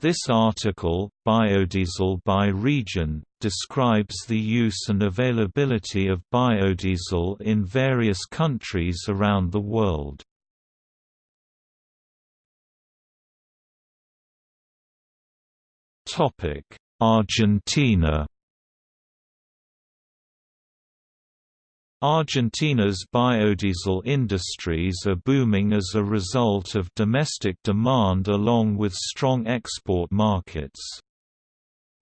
This article, Biodiesel by region, describes the use and availability of biodiesel in various countries around the world. Argentina Argentina's biodiesel industries are booming as a result of domestic demand along with strong export markets.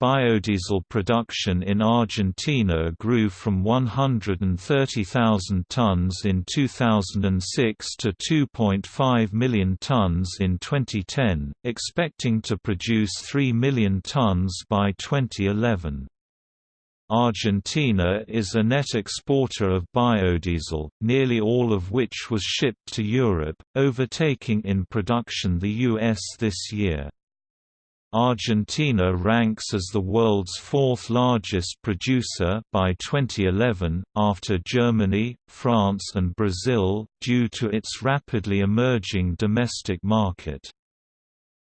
Biodiesel production in Argentina grew from 130,000 tons in 2006 to 2.5 million tons in 2010, expecting to produce 3 million tons by 2011. Argentina is a net exporter of biodiesel, nearly all of which was shipped to Europe, overtaking in production the US this year. Argentina ranks as the world's fourth largest producer by 2011, after Germany, France and Brazil, due to its rapidly emerging domestic market.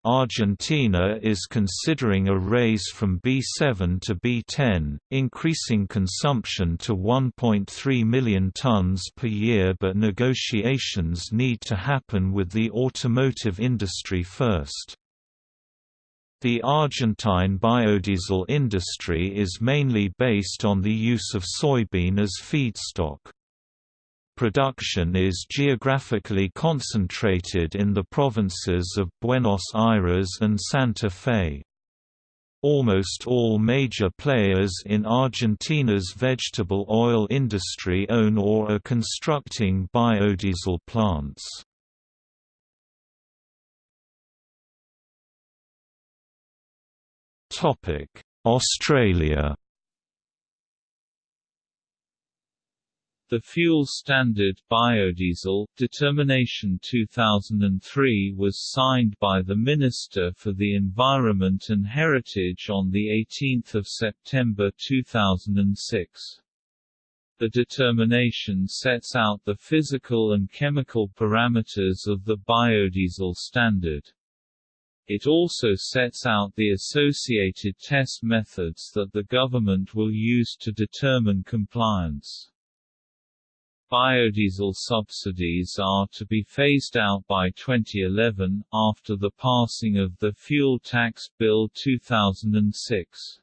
Argentina is considering a raise from B7 to B10, increasing consumption to 1.3 million tons per year but negotiations need to happen with the automotive industry first. The Argentine biodiesel industry is mainly based on the use of soybean as feedstock production is geographically concentrated in the provinces of Buenos Aires and Santa Fe. Almost all major players in Argentina's vegetable oil industry own or are constructing biodiesel plants. Australia The Fuel Standard Biodiesel Determination 2003 was signed by the Minister for the Environment and Heritage on 18 September 2006. The determination sets out the physical and chemical parameters of the biodiesel standard. It also sets out the associated test methods that the government will use to determine compliance. Biodiesel subsidies are to be phased out by 2011, after the passing of the Fuel Tax Bill 2006.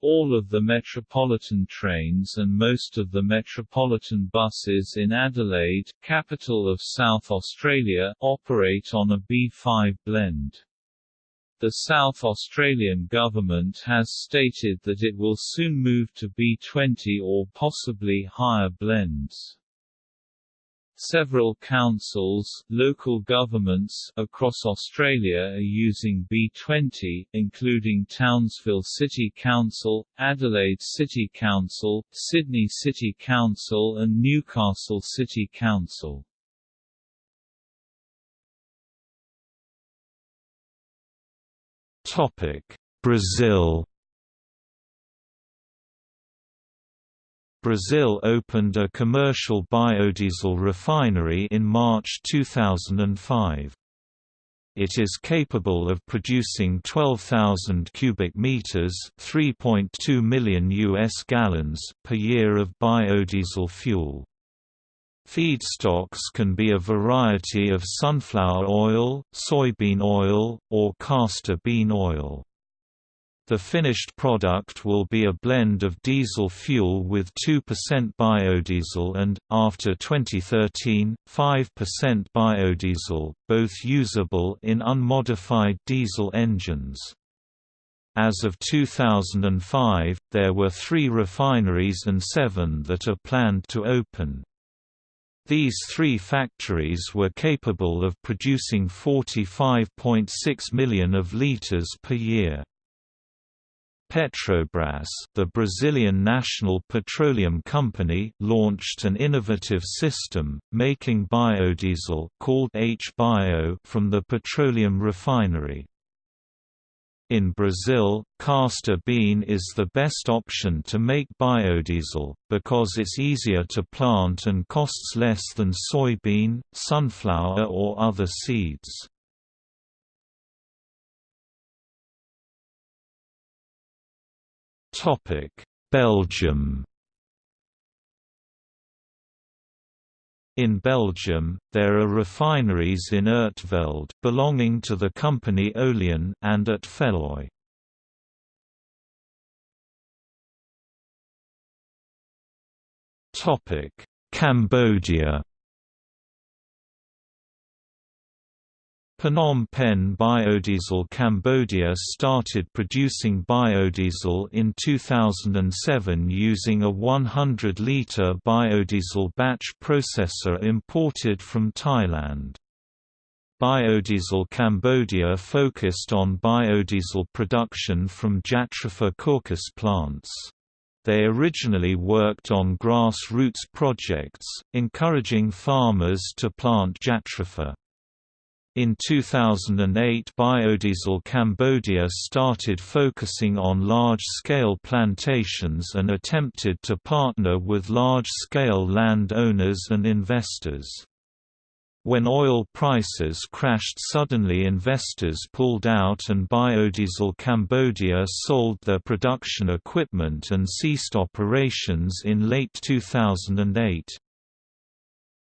All of the Metropolitan trains and most of the Metropolitan buses in Adelaide, capital of South Australia, operate on a B5 blend. The South Australian government has stated that it will soon move to B20 or possibly higher blends. Several councils local governments across Australia are using B20, including Townsville City Council, Adelaide City Council, Sydney City Council and Newcastle City Council. Brazil Brazil opened a commercial biodiesel refinery in March 2005. It is capable of producing 12,000 cubic meters, 3.2 million US gallons per year of biodiesel fuel. Feedstocks can be a variety of sunflower oil, soybean oil, or castor bean oil. The finished product will be a blend of diesel fuel with 2% biodiesel and, after 2013, 5% biodiesel, both usable in unmodified diesel engines. As of 2005, there were three refineries and seven that are planned to open. These three factories were capable of producing 45.6 million of liters per year. Petrobras, the Brazilian national petroleum company, launched an innovative system, making biodiesel called H-Bio from the petroleum refinery. In Brazil, castor bean is the best option to make biodiesel, because it's easier to plant and costs less than soybean, sunflower or other seeds. Belgium In Belgium, there are refineries in Ertvelde belonging to the company Oleon and at Feluy. Topic: Cambodia Phnom Penh Biodiesel Cambodia started producing biodiesel in 2007 using a 100-litre biodiesel batch processor imported from Thailand. Biodiesel Cambodia focused on biodiesel production from Jatropha curcas plants. They originally worked on grassroots projects, encouraging farmers to plant Jatropha. In 2008 Biodiesel Cambodia started focusing on large-scale plantations and attempted to partner with large-scale land owners and investors. When oil prices crashed suddenly investors pulled out and Biodiesel Cambodia sold their production equipment and ceased operations in late 2008.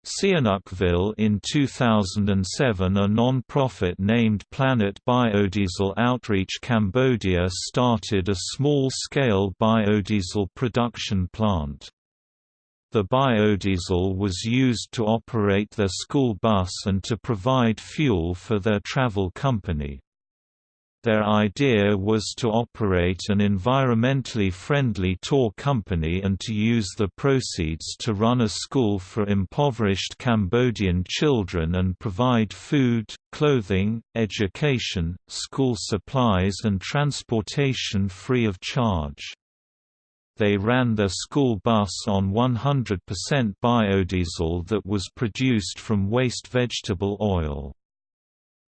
Sihanoukville in 2007 a non-profit named Planet Biodiesel Outreach Cambodia started a small-scale biodiesel production plant. The biodiesel was used to operate their school bus and to provide fuel for their travel company. Their idea was to operate an environmentally friendly tour company and to use the proceeds to run a school for impoverished Cambodian children and provide food, clothing, education, school supplies and transportation free of charge. They ran their school bus on 100% biodiesel that was produced from waste vegetable oil.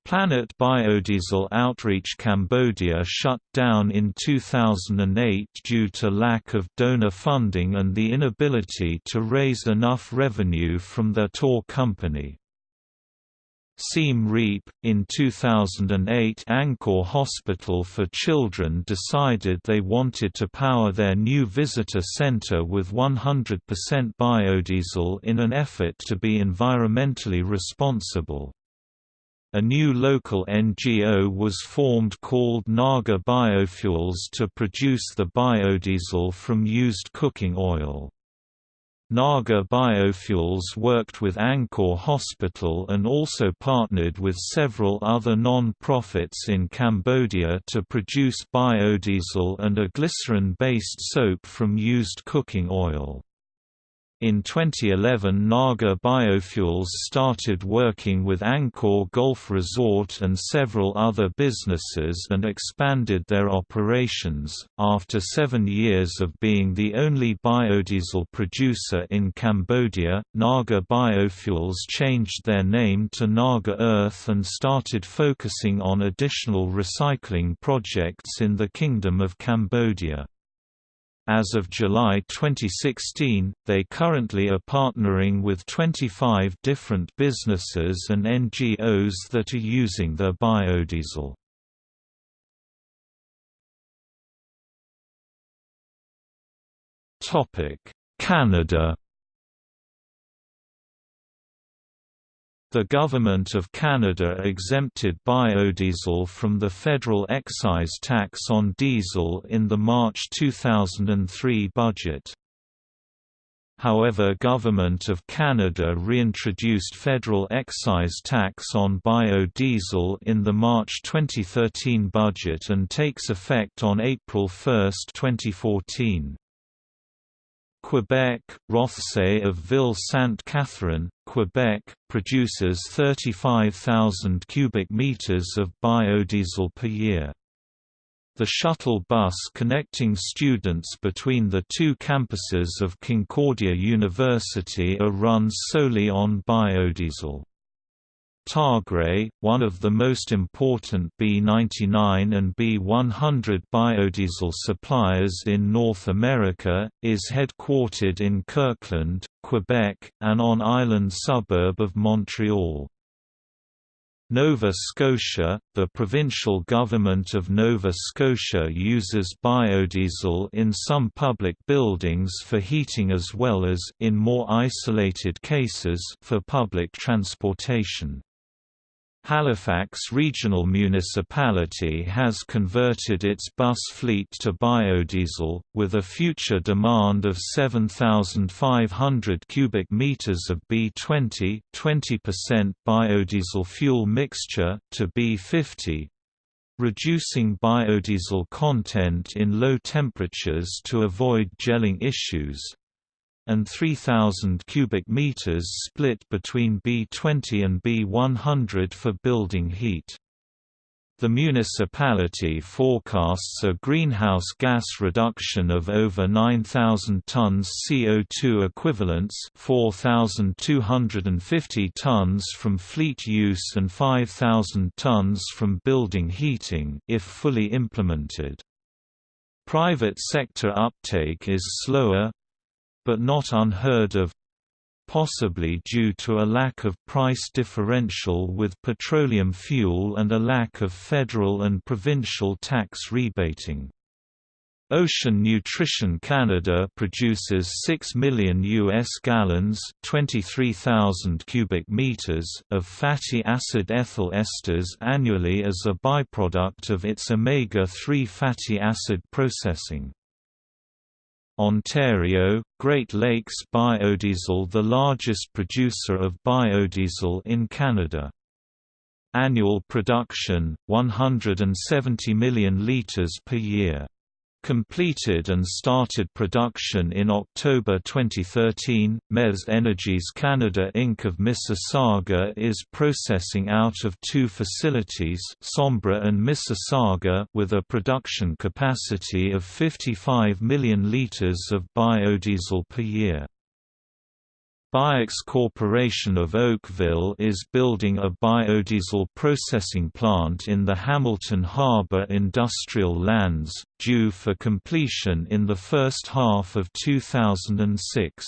Planet Biodiesel Outreach Cambodia shut down in 2008 due to lack of donor funding and the inability to raise enough revenue from their tour company. Siem Reap, in 2008 Angkor Hospital for Children decided they wanted to power their new visitor center with 100% biodiesel in an effort to be environmentally responsible. A new local NGO was formed called Naga Biofuels to produce the biodiesel from used cooking oil. Naga Biofuels worked with Angkor Hospital and also partnered with several other non-profits in Cambodia to produce biodiesel and a glycerin-based soap from used cooking oil. In 2011 Naga Biofuels started working with Angkor Golf Resort and several other businesses and expanded their operations. After seven years of being the only biodiesel producer in Cambodia, Naga Biofuels changed their name to Naga Earth and started focusing on additional recycling projects in the Kingdom of Cambodia. As of July 2016, they currently are partnering with 25 different businesses and NGOs that are using their biodiesel. Canada The Government of Canada exempted biodiesel from the federal excise tax on diesel in the March 2003 budget. However Government of Canada reintroduced federal excise tax on biodiesel in the March 2013 budget and takes effect on April 1, 2014. Quebec, Rothsay of Ville-Sainte-Catherine, Quebec, produces 35,000 cubic meters of biodiesel per year. The shuttle bus connecting students between the two campuses of Concordia University are run solely on biodiesel. Targray, one of the most important B99 and B100 biodiesel suppliers in North America, is headquartered in Kirkland, Quebec, an on-island suburb of Montreal. Nova Scotia – The provincial government of Nova Scotia uses biodiesel in some public buildings for heating as well as in more isolated cases for public transportation. Halifax Regional Municipality has converted its bus fleet to biodiesel, with a future demand of 7,500 cubic meters of B20 20% biodiesel fuel mixture to B50 reducing biodiesel content in low temperatures to avoid gelling issues and 3000 cubic meters split between B20 and B100 for building heat. The municipality forecasts a greenhouse gas reduction of over 9,000 tons CO2 equivalents 4,250 tons from fleet use and 5,000 tons from building heating if fully implemented. Private sector uptake is slower, but not unheard of possibly due to a lack of price differential with petroleum fuel and a lack of federal and provincial tax rebating. Ocean Nutrition Canada produces 6 million US gallons, 23,000 cubic meters of fatty acid ethyl esters annually as a byproduct of its omega-3 fatty acid processing. Ontario, Great Lakes Biodiesel the largest producer of biodiesel in Canada. Annual production, 170 million litres per year completed and started production in October 2013. MES Energies Canada Inc. of Mississauga is processing out of two facilities Sombra and Mississauga with a production capacity of 55 million litres of biodiesel per year. Biox Corporation of Oakville is building a biodiesel processing plant in the Hamilton Harbor industrial lands, due for completion in the first half of 2006.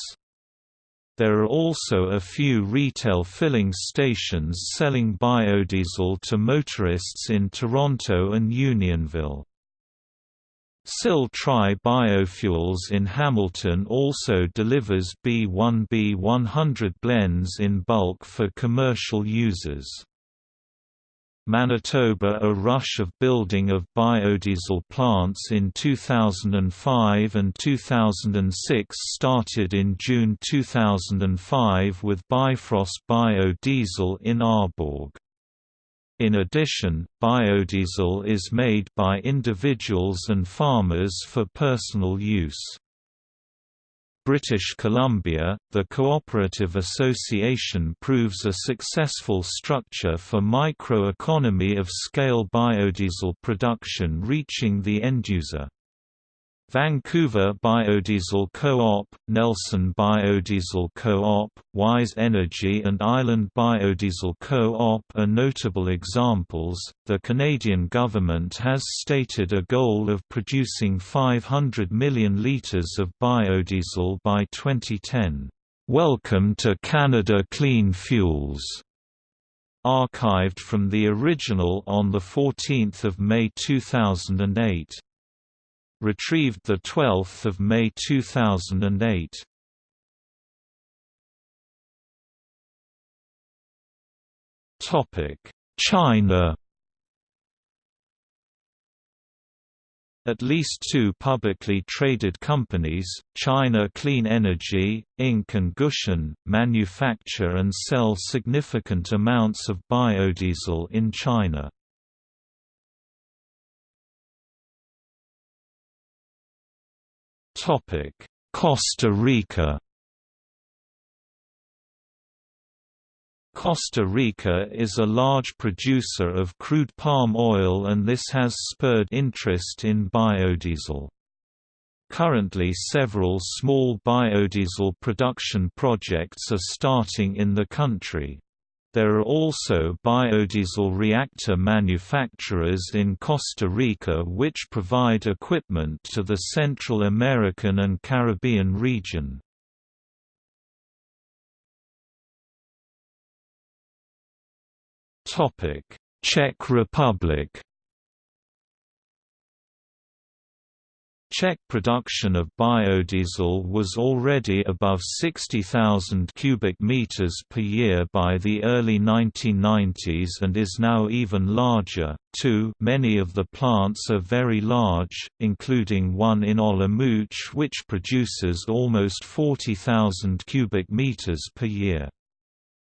There are also a few retail filling stations selling biodiesel to motorists in Toronto and Unionville. SIL Tri Biofuels in Hamilton also delivers B1B100 blends in bulk for commercial users. Manitoba A rush of building of biodiesel plants in 2005 and 2006 started in June 2005 with Bifrost Biodiesel in Arborg. In addition, biodiesel is made by individuals and farmers for personal use. British Columbia, the Cooperative Association proves a successful structure for micro-economy of scale biodiesel production reaching the end user. Vancouver Biodiesel Co-op, Nelson Biodiesel Co-op, Wise Energy and Island Biodiesel Co-op are notable examples. The Canadian government has stated a goal of producing 500 million litres of biodiesel by 2010. Welcome to Canada Clean Fuels. Archived from the original on 14 May 2008 retrieved 12 May 2008. Topic: China At least two publicly traded companies, China Clean Energy, Inc. and Gushan, manufacture and sell significant amounts of biodiesel in China. Costa Rica Costa Rica is a large producer of crude palm oil and this has spurred interest in biodiesel. Currently several small biodiesel production projects are starting in the country. There are also biodiesel reactor manufacturers in Costa Rica which provide equipment to the Central American and Caribbean region. Czech Republic Czech production of biodiesel was already above 60,000 cubic meters per year by the early 1990s and is now even larger, too many of the plants are very large, including one in Olomouc which produces almost 40,000 cubic meters per year.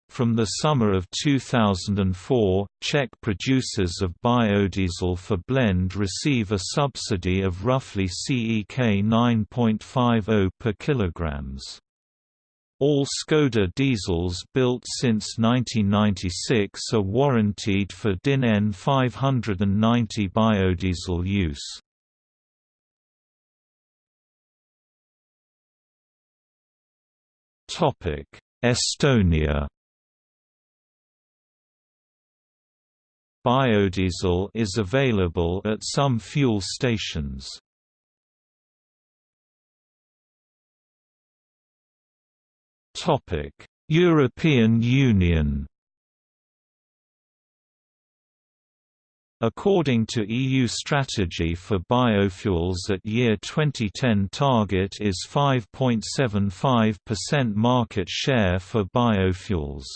From the summer of 2004, Czech producers of biodiesel for blend receive a subsidy of roughly CEK 9.50 per kilograms. All Škoda diesels built since 1996 are warranted for DIN EN 590 biodiesel use. Estonia Biodiesel is available at some fuel stations. Topic: European Union. According to EU strategy for biofuels at year 2010 target is 5.75% market share for biofuels.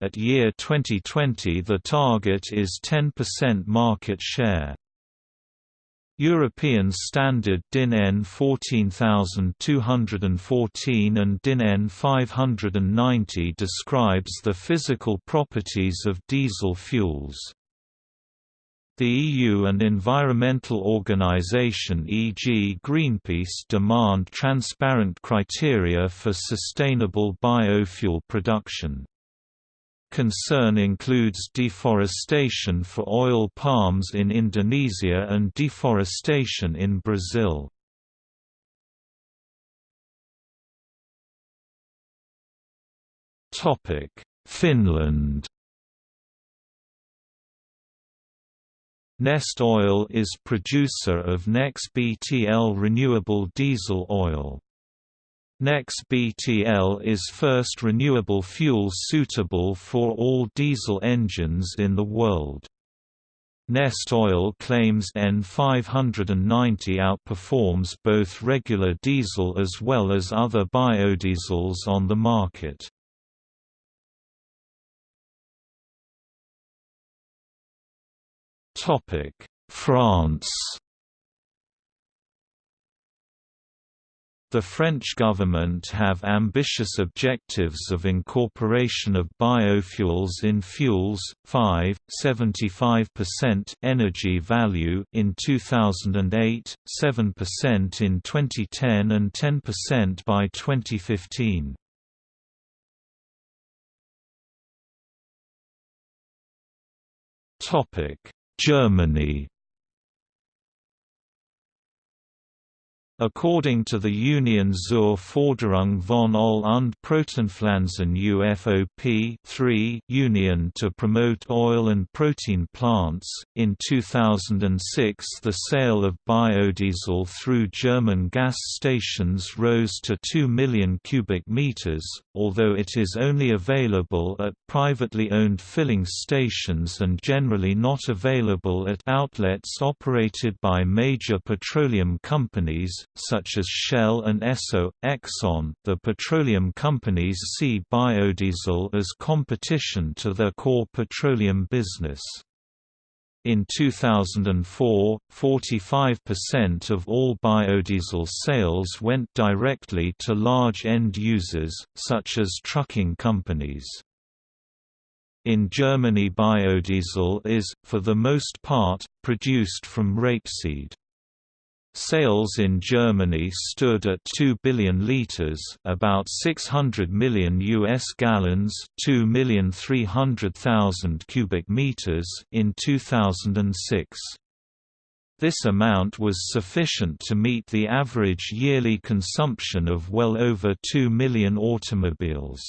At year 2020 the target is 10% market share. European Standard DIN EN 14214 and DIN EN 590 describes the physical properties of diesel fuels. The EU and environmental organization e.g. Greenpeace demand transparent criteria for sustainable biofuel production. Concern includes deforestation for oil palms in Indonesia and deforestation in Brazil. Finland Neste Oil is producer of NEX-BTL renewable diesel oil. NEX-BTL is first renewable fuel suitable for all diesel engines in the world. Neste Oil claims N590 outperforms both regular diesel as well as other biodiesels on the market. France The French government have ambitious objectives of incorporation of biofuels in fuels, 5, 75% energy value in 2008, 7% in 2010 and 10% by 2015. Topic: Germany According to the Union zur Förderung von Öl- und Proteinpflanzen UFOP 3 Union to promote oil and protein plants, in 2006 the sale of biodiesel through German gas stations rose to 2 million cubic meters, although it is only available at privately owned filling stations and generally not available at outlets operated by major petroleum companies such as Shell and Esso, Exxon, the petroleum companies see biodiesel as competition to their core petroleum business. In 2004, 45% of all biodiesel sales went directly to large end users, such as trucking companies. In Germany biodiesel is, for the most part, produced from rapeseed. Sales in Germany stood at 2 billion liters, about 600 million US gallons, 2,300,000 cubic meters in 2006. This amount was sufficient to meet the average yearly consumption of well over 2 million automobiles.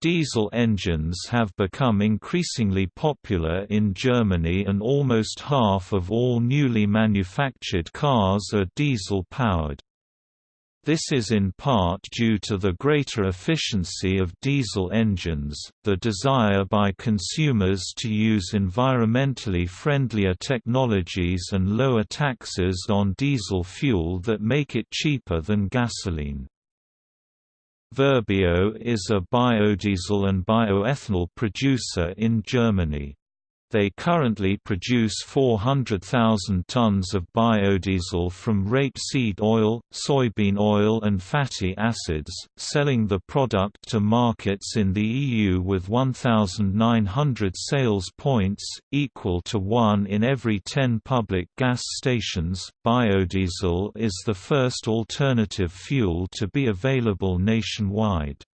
Diesel engines have become increasingly popular in Germany and almost half of all newly manufactured cars are diesel-powered. This is in part due to the greater efficiency of diesel engines, the desire by consumers to use environmentally friendlier technologies and lower taxes on diesel fuel that make it cheaper than gasoline. Verbio is a biodiesel and bioethanol producer in Germany. They currently produce 400,000 tons of biodiesel from rapeseed oil, soybean oil and fatty acids, selling the product to markets in the EU with 1,900 sales points, equal to one in every 10 public gas stations. Biodiesel is the first alternative fuel to be available nationwide.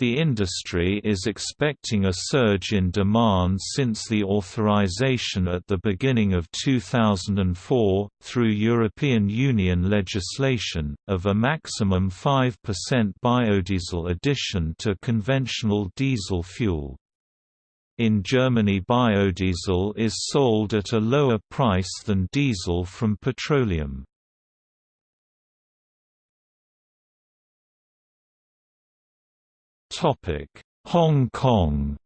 The industry is expecting a surge in demand since the authorization at the beginning of 2004, through European Union legislation, of a maximum 5% biodiesel addition to conventional diesel fuel. In Germany biodiesel is sold at a lower price than diesel from petroleum. Topic: Hong Kong.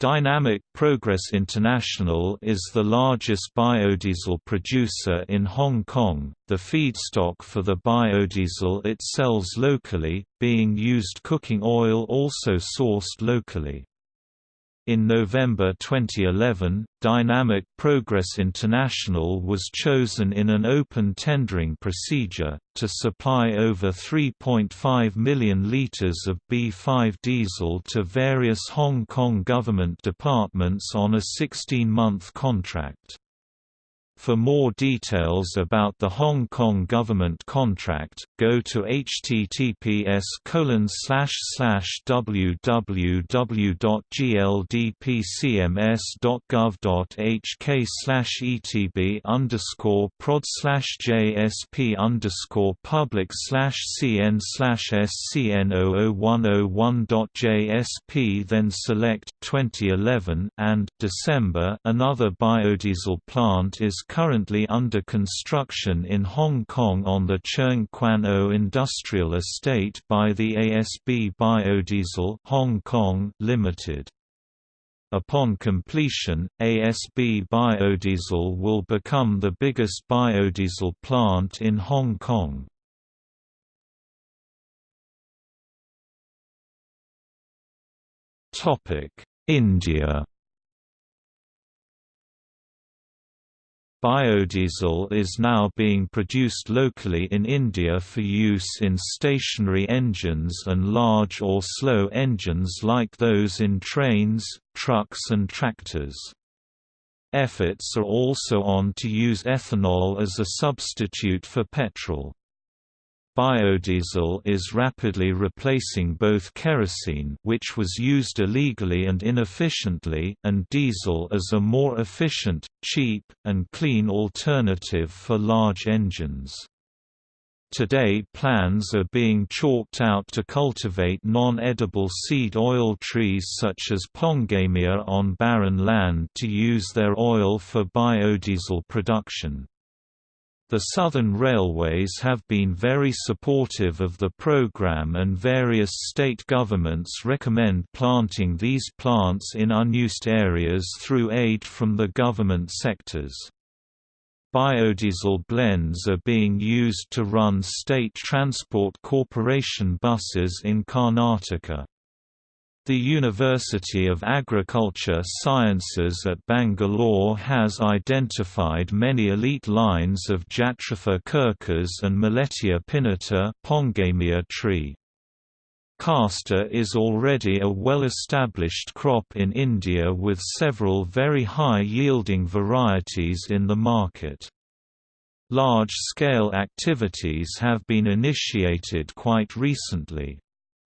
Dynamic Progress International is the largest biodiesel producer in Hong Kong. The feedstock for the biodiesel it sells locally, being used cooking oil also sourced locally. In November 2011, Dynamic Progress International was chosen in an open tendering procedure, to supply over 3.5 million litres of B5 diesel to various Hong Kong government departments on a 16-month contract. For more details about the Hong Kong government contract, go to https www.gldpcms.gov.hk etb underscore prod jsp underscore public cn scn00101.jsp then select 2011 and December another biodiesel plant is currently under construction in Hong Kong on the Tseung Kwan O Industrial Estate by the ASB Biodiesel Hong Kong Limited. Upon completion, ASB Biodiesel will become the biggest biodiesel plant in Hong Kong. India Biodiesel is now being produced locally in India for use in stationary engines and large or slow engines like those in trains, trucks and tractors. Efforts are also on to use ethanol as a substitute for petrol. Biodiesel is rapidly replacing both kerosene which was used illegally and inefficiently and diesel as a more efficient, cheap, and clean alternative for large engines. Today plans are being chalked out to cultivate non-edible seed oil trees such as pongamia on barren land to use their oil for biodiesel production. The Southern Railways have been very supportive of the program and various state governments recommend planting these plants in unused areas through aid from the government sectors. Biodiesel blends are being used to run State Transport Corporation buses in Karnataka. The University of Agriculture Sciences at Bangalore has identified many elite lines of Jatropha curcas and Millettia pinnata pongamia tree. Castor is already a well-established crop in India with several very high-yielding varieties in the market. Large-scale activities have been initiated quite recently.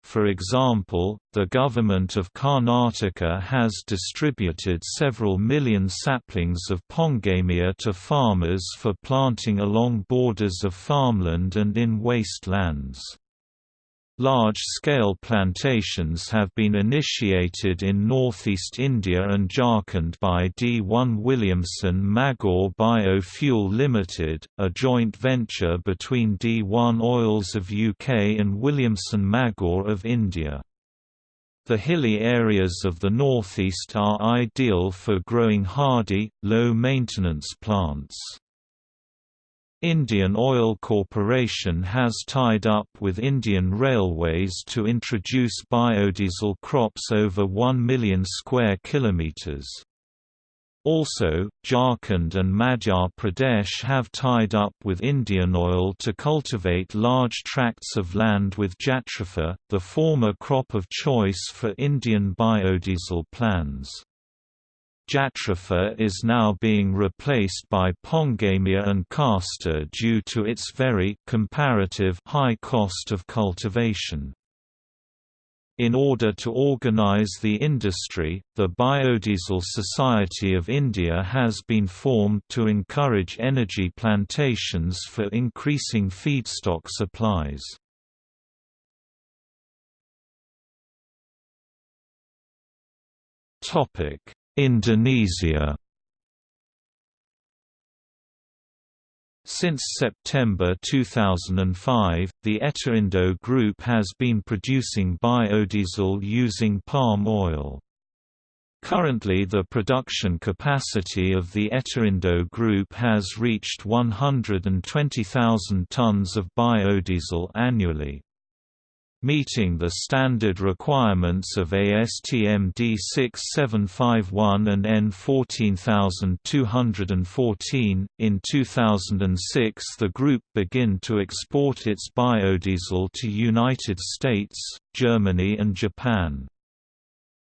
For example, the government of Karnataka has distributed several million saplings of pongamia to farmers for planting along borders of farmland and in waste lands. Large-scale plantations have been initiated in northeast India and Jharkhand by D1 Williamson Magor Biofuel Limited, a joint venture between D1 Oils of UK and Williamson Magor of India. The hilly areas of the northeast are ideal for growing hardy, low-maintenance plants. Indian Oil Corporation has tied up with Indian Railways to introduce biodiesel crops over 1 million square kilometers. Also, Jharkhand and Madhya Pradesh have tied up with Indian Oil to cultivate large tracts of land with jatropha, the former crop of choice for Indian biodiesel plans. Jatropha is now being replaced by Pongamia and castor due to its very comparative high cost of cultivation. In order to organize the industry, the Biodiesel Society of India has been formed to encourage energy plantations for increasing feedstock supplies. Topic: Indonesia Since September 2005, the Eterindo Group has been producing biodiesel using palm oil. Currently the production capacity of the Eterindo Group has reached 120,000 tons of biodiesel annually. Meeting the standard requirements of ASTM D6751 and EN14214, in 2006 the group began to export its biodiesel to United States, Germany and Japan.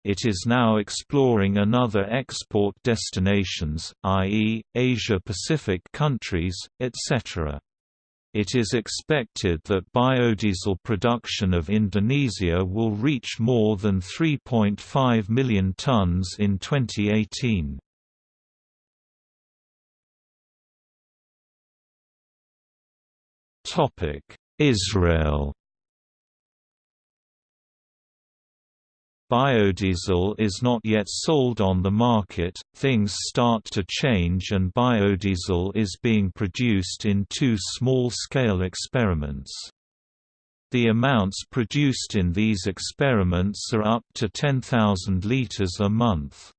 It is now exploring another export destinations, i.e., Asia-Pacific countries, etc. It is expected that biodiesel production of Indonesia will reach more than 3.5 million tons in 2018. Israel Biodiesel is not yet sold on the market, things start to change and biodiesel is being produced in two small-scale experiments. The amounts produced in these experiments are up to 10,000 liters a month.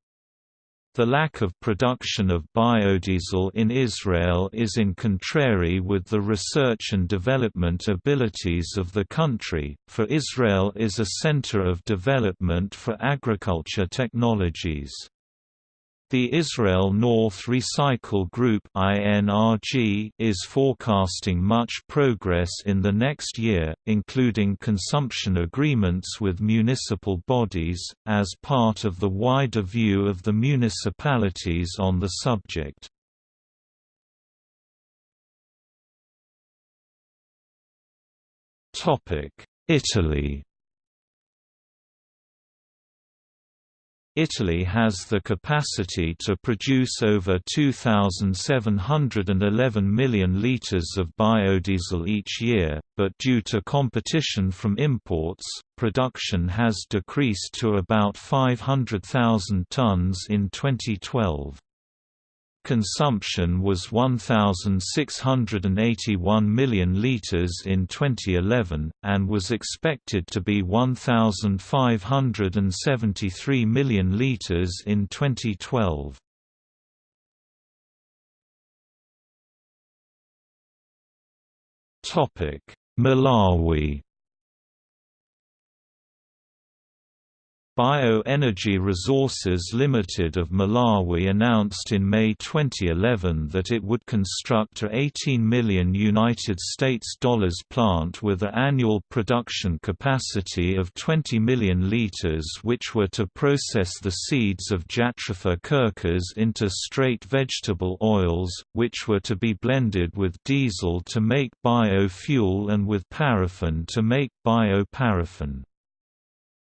The lack of production of biodiesel in Israel is in contrary with the research and development abilities of the country, for Israel is a center of development for agriculture technologies. The Israel North Recycle Group is forecasting much progress in the next year, including consumption agreements with municipal bodies, as part of the wider view of the municipalities on the subject. Italy Italy has the capacity to produce over 2,711 million litres of biodiesel each year, but due to competition from imports, production has decreased to about 500,000 tonnes in 2012 consumption was 1,681 million litres in 2011, and was expected to be 1,573 million litres in 2012. Malawi Bioenergy Resources Limited of Malawi announced in May 2011 that it would construct a 18 million United States dollars plant with an annual production capacity of 20 million liters which were to process the seeds of Jatropha curcas into straight vegetable oils, which were to be blended with diesel to make biofuel and with paraffin to make bioparaffin.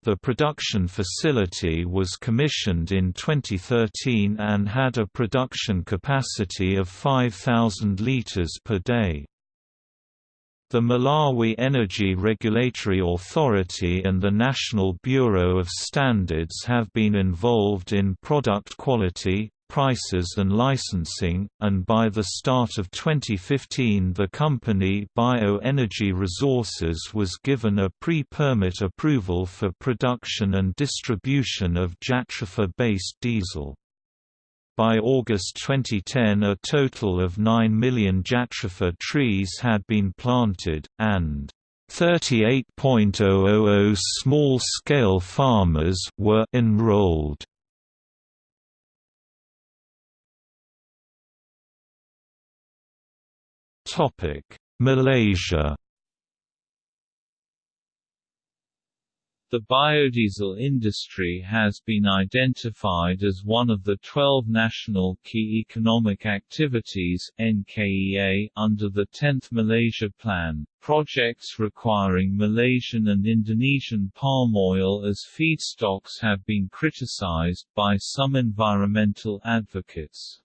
The production facility was commissioned in 2013 and had a production capacity of 5,000 litres per day. The Malawi Energy Regulatory Authority and the National Bureau of Standards have been involved in product quality, prices and licensing, and by the start of 2015 the company Bioenergy Resources was given a pre-permit approval for production and distribution of Jatropha-based diesel. By August 2010 a total of 9 million Jatropha trees had been planted, and 38.000 small-scale farmers were enrolled. Malaysia The biodiesel industry has been identified as one of the 12 National Key Economic Activities NKEA under the 10th Malaysia Plan. Projects requiring Malaysian and Indonesian palm oil as feedstocks have been criticized by some environmental advocates.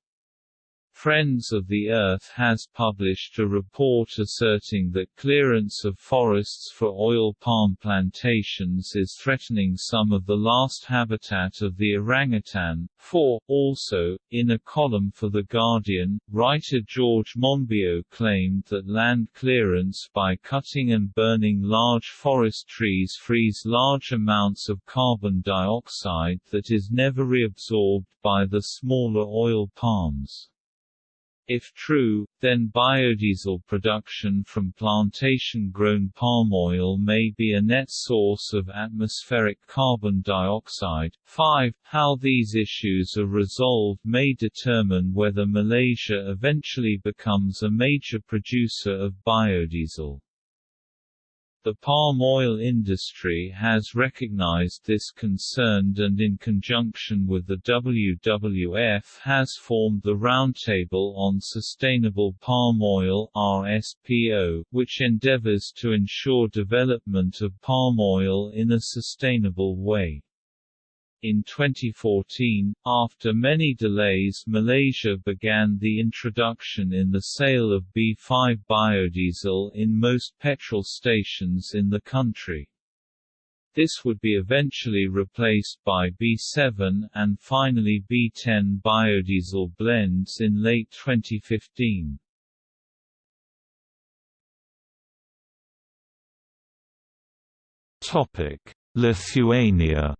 Friends of the Earth has published a report asserting that clearance of forests for oil palm plantations is threatening some of the last habitat of the orangutan. 4. Also, in a column for The Guardian, writer George Monbiot claimed that land clearance by cutting and burning large forest trees frees large amounts of carbon dioxide that is never reabsorbed by the smaller oil palms. If true, then biodiesel production from plantation-grown palm oil may be a net source of atmospheric carbon dioxide. 5. How these issues are resolved may determine whether Malaysia eventually becomes a major producer of biodiesel. The palm oil industry has recognized this concern and in conjunction with the WWF has formed the Roundtable on Sustainable Palm Oil RSPO, which endeavors to ensure development of palm oil in a sustainable way. In 2014, after many delays Malaysia began the introduction in the sale of B5 biodiesel in most petrol stations in the country. This would be eventually replaced by B7 and finally B10 biodiesel blends in late 2015. Topic: Lithuania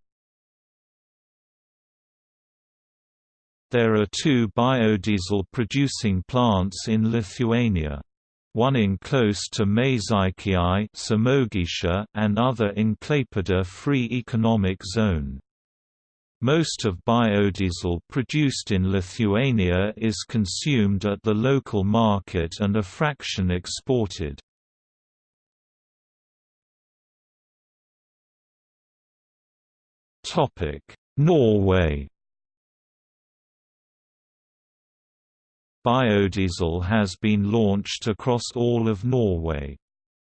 There are two biodiesel producing plants in Lithuania. One in close to Mažeikiai and other in Klaipėda Free Economic Zone. Most of biodiesel produced in Lithuania is consumed at the local market and a fraction exported. Norway Biodiesel has been launched across all of Norway.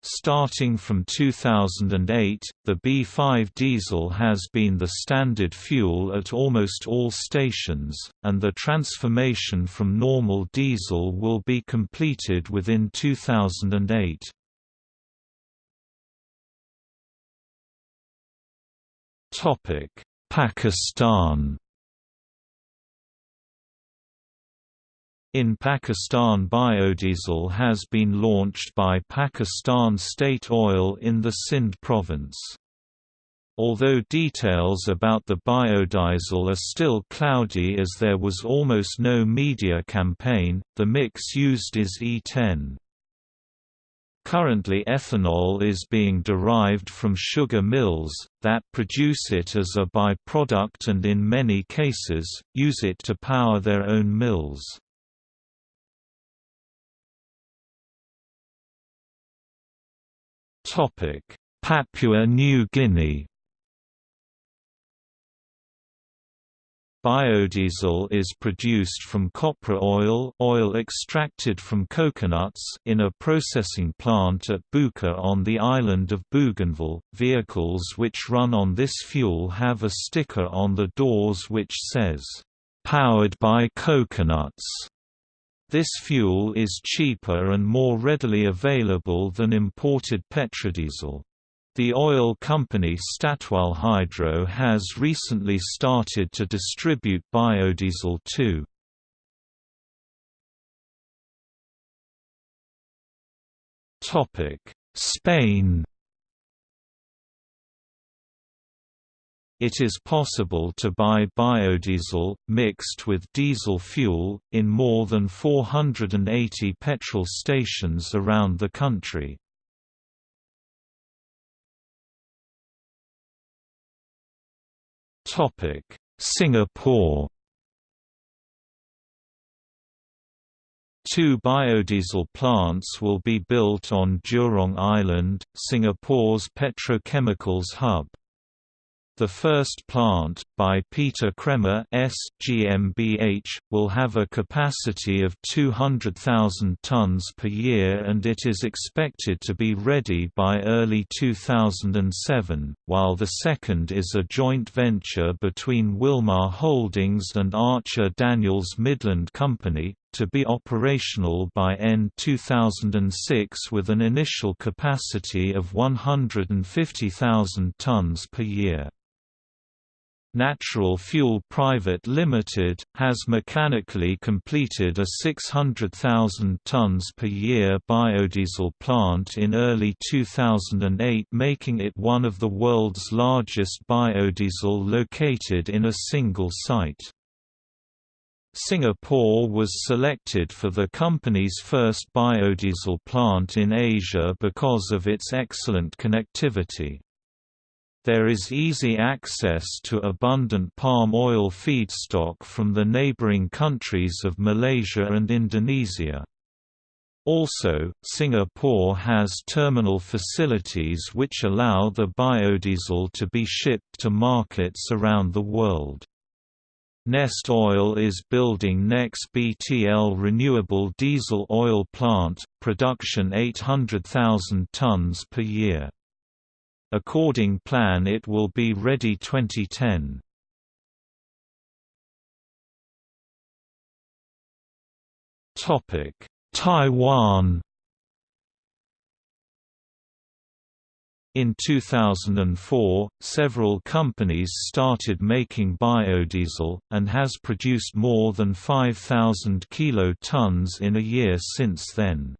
Starting from 2008, the B5 diesel has been the standard fuel at almost all stations, and the transformation from normal diesel will be completed within 2008. Pakistan In Pakistan biodiesel has been launched by Pakistan State Oil in the Sindh province. Although details about the biodiesel are still cloudy as there was almost no media campaign, the mix used is E10. Currently ethanol is being derived from sugar mills, that produce it as a by-product and in many cases, use it to power their own mills. Topic: Papua New Guinea. Biodiesel is produced from copra oil, oil extracted from coconuts, in a processing plant at Buka on the island of Bougainville. Vehicles which run on this fuel have a sticker on the doors which says, "Powered by coconuts." This fuel is cheaper and more readily available than imported petrodiesel. The oil company Statoil Hydro has recently started to distribute biodiesel too. Spain It is possible to buy biodiesel, mixed with diesel fuel, in more than 480 petrol stations around the country. Singapore Two biodiesel plants will be built on Jurong Island, Singapore's petrochemicals hub. The first plant, by Peter Cremer S. GmbH, will have a capacity of 200,000 tons per year and it is expected to be ready by early 2007, while the second is a joint venture between Wilmar Holdings and Archer Daniels Midland Company, to be operational by end 2006 with an initial capacity of 150,000 tons per year. Natural Fuel Private Limited, has mechanically completed a 600,000 tons per year biodiesel plant in early 2008 making it one of the world's largest biodiesel located in a single site. Singapore was selected for the company's first biodiesel plant in Asia because of its excellent connectivity. There is easy access to abundant palm oil feedstock from the neighboring countries of Malaysia and Indonesia. Also, Singapore has terminal facilities which allow the biodiesel to be shipped to markets around the world. Neste Oil is building NEX BTL renewable diesel oil plant, production 800,000 tons per year. According plan it will be ready 2010. Taiwan In 2004, several companies started making biodiesel, and has produced more than 5,000 kilotons in a year since then.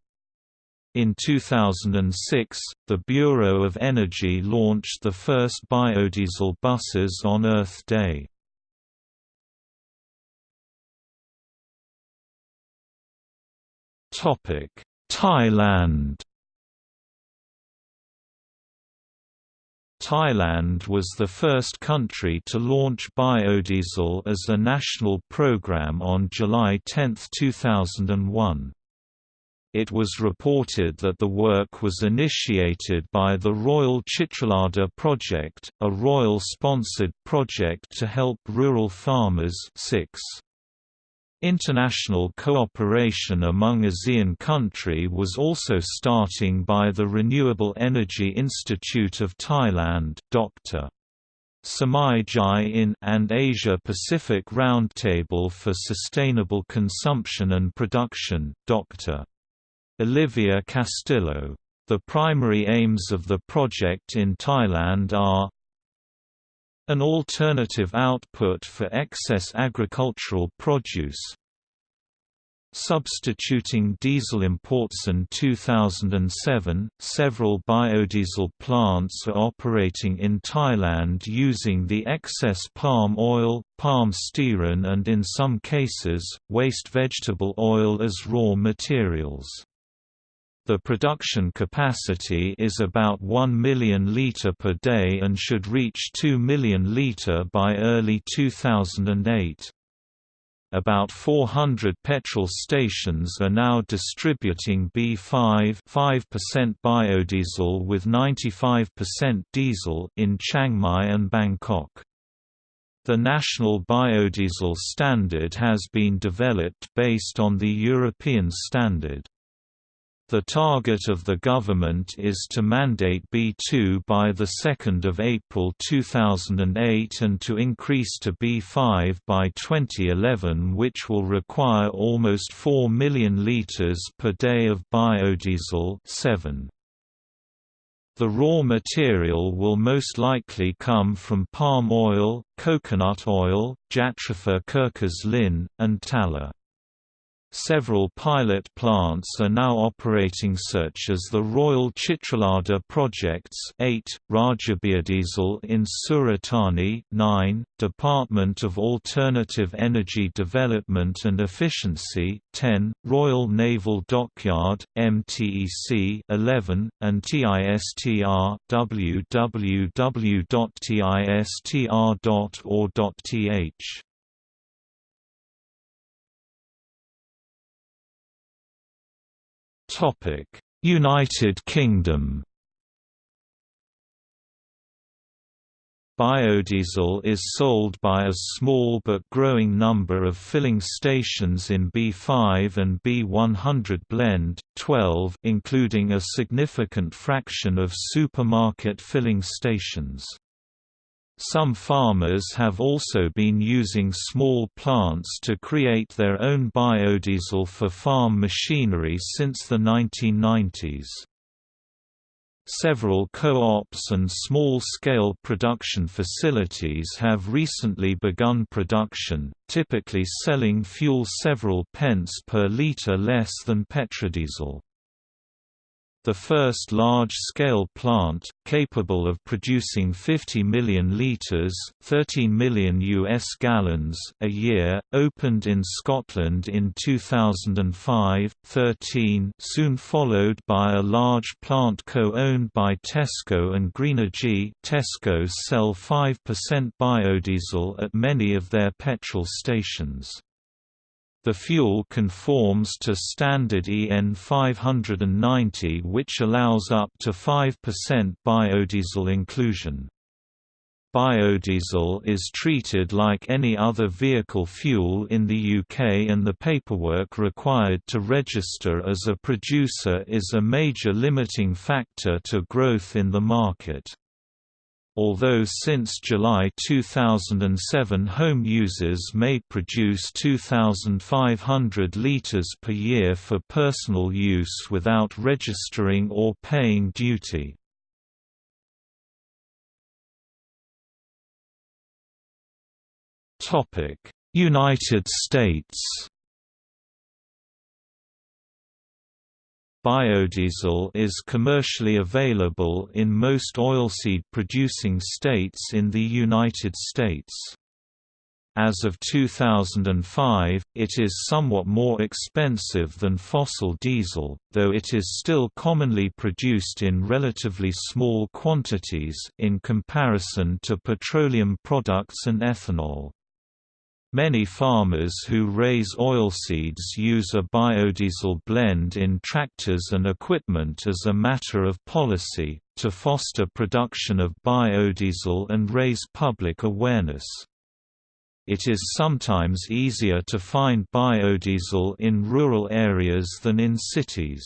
In 2006, the Bureau of Energy launched the first biodiesel buses on Earth Day. Thailand Thailand was the first country to launch biodiesel as a national program on July 10, 2001. It was reported that the work was initiated by the Royal Chitralada Project, a royal-sponsored project to help rural farmers 6. International cooperation among ASEAN country was also starting by the Renewable Energy Institute of Thailand Dr. Samai Jai in and Asia Pacific Roundtable for Sustainable Consumption and Production, Dr. Olivia Castillo. The primary aims of the project in Thailand are an alternative output for excess agricultural produce Substituting diesel imports in 2007, several biodiesel plants are operating in Thailand using the excess palm oil, palm stearin and in some cases, waste vegetable oil as raw materials. The production capacity is about 1 million litre per day and should reach 2 million litre by early 2008. About 400 petrol stations are now distributing B5 5% biodiesel with 95% diesel in Chiang Mai and Bangkok. The national biodiesel standard has been developed based on the European standard. The target of the government is to mandate B2 by 2 April 2008 and to increase to B5 by 2011 which will require almost 4 million litres per day of biodiesel 7. The raw material will most likely come from palm oil, coconut oil, Jatropha curcas lin, and tallow. Several pilot plants are now operating such as the Royal Chitralada projects 8, Rajabiodiesel in Suratani 9, Department of Alternative Energy Development and Efficiency 10, Royal Naval Dockyard, MTEC 11, and TISTR www.tistr.or.th. United Kingdom Biodiesel is sold by a small but growing number of filling stations in B5 and B100 blend, 12 including a significant fraction of supermarket filling stations. Some farmers have also been using small plants to create their own biodiesel for farm machinery since the 1990s. Several co-ops and small-scale production facilities have recently begun production, typically selling fuel several pence per litre less than petrodiesel. The first large-scale plant, capable of producing 50 million litres 13 million US gallons a year, opened in Scotland in 2005-13 soon followed by a large plant co-owned by Tesco and Greenergy Tesco sell 5% biodiesel at many of their petrol stations. The fuel conforms to standard EN 590 which allows up to 5% biodiesel inclusion. Biodiesel is treated like any other vehicle fuel in the UK and the paperwork required to register as a producer is a major limiting factor to growth in the market. Although since July 2007 home users may produce 2,500 litres per year for personal use without registering or paying duty. United States Biodiesel is commercially available in most oilseed-producing states in the United States. As of 2005, it is somewhat more expensive than fossil diesel, though it is still commonly produced in relatively small quantities in comparison to petroleum products and ethanol. Many farmers who raise oilseeds use a biodiesel blend in tractors and equipment as a matter of policy, to foster production of biodiesel and raise public awareness. It is sometimes easier to find biodiesel in rural areas than in cities.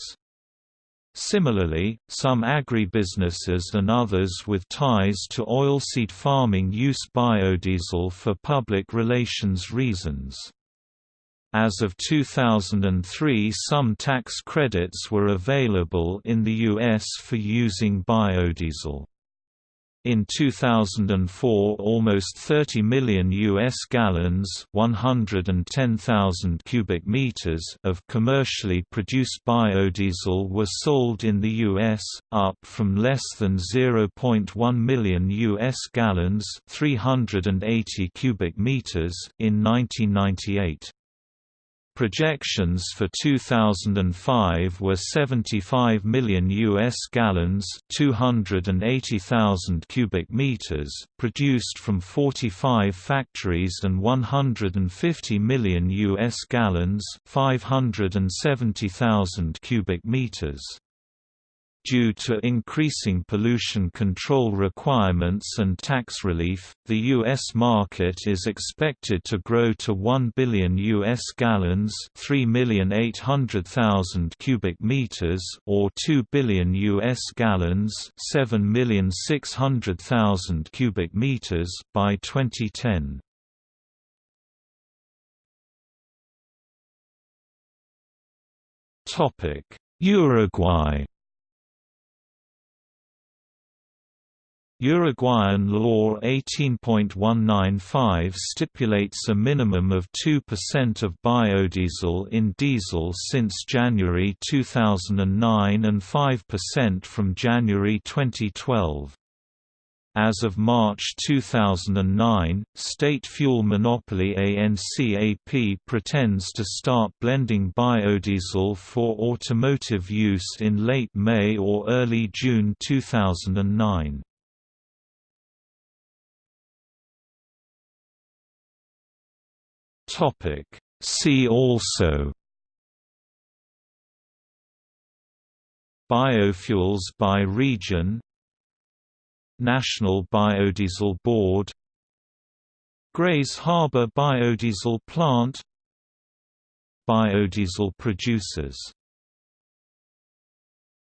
Similarly, some agribusinesses and others with ties to oilseed farming use biodiesel for public relations reasons. As of 2003 some tax credits were available in the U.S. for using biodiesel. In 2004 almost 30 million US gallons, 110,000 cubic meters of commercially produced biodiesel were sold in the US, up from less than 0.1 million US gallons, 380 cubic meters in 1998. Projections for 2005 were 75 million US gallons, 280,000 cubic meters, produced from 45 factories and 150 million US gallons, 570,000 cubic meters. Due to increasing pollution control requirements and tax relief, the U.S. market is expected to grow to 1 billion U.S. gallons 3,800,000 cubic meters or 2 billion U.S. gallons 7,600,000 cubic meters by 2010. Uruguay Uruguayan law 18.195 stipulates a minimum of 2% of biodiesel in diesel since January 2009 and 5% from January 2012. As of March 2009, state fuel monopoly ANCAP pretends to start blending biodiesel for automotive use in late May or early June 2009. Topic. See also Biofuels by region National Biodiesel Board Grays Harbor Biodiesel Plant Biodiesel producers